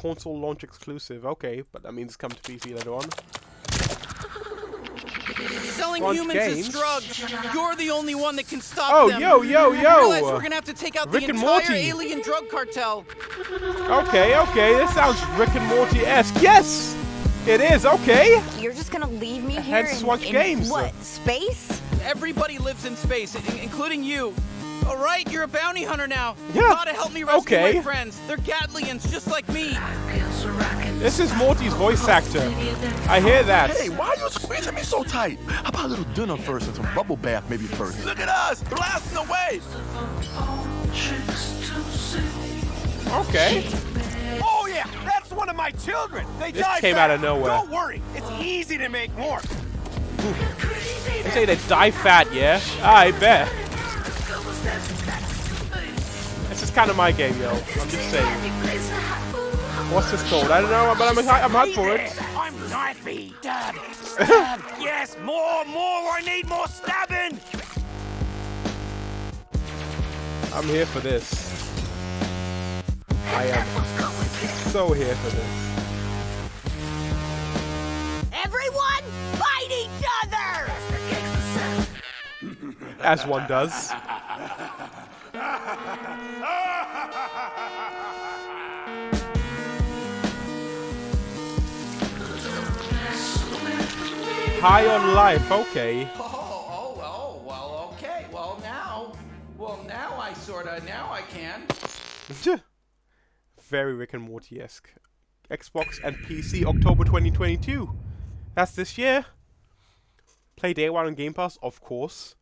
console launch exclusive. Okay, but that means it's coming to PC later on. Selling Launch humans games? as drugs. You're the only one that can stop Oh, them. yo, yo, I realize yo! we're gonna have to take out Rick the and entire Morty. alien drug cartel. Okay, okay, this sounds Rick and Morty-esque. Yes! It is, okay! You're just gonna leave me here Hence in, Squanch Games. what, space? Everybody lives in space, including you. All right, you're a bounty hunter now. Yeah, You gotta help me rescue okay. my friends. They're Gatlians, just like me. This is Morty's voice actor. I hear that. Hey, why are you squeezing me so tight? How about a little dinner first and some bubble bath maybe first? Look at us, blasting away. Okay. Oh yeah, that's one of my children. They This die came fat. out of nowhere. Don't worry, it's easy to make more. They say they die fat, yeah? I bet. This is kind of my game, yo. I'm just saying. What's this called? I don't know, but I'm I'm hyped for it. I'm knifey. Stab, stab. yes, more, more. I need more stabbing. I'm here for this. I am so here for this. Everyone, fight each other! As one does. High on life, okay. Oh, oh, oh, well, okay. Well, now, well, now I sorta, now I can. Very Rick and Morty-esque. Xbox and PC, October 2022. That's this year. Play day one on Game Pass, of course.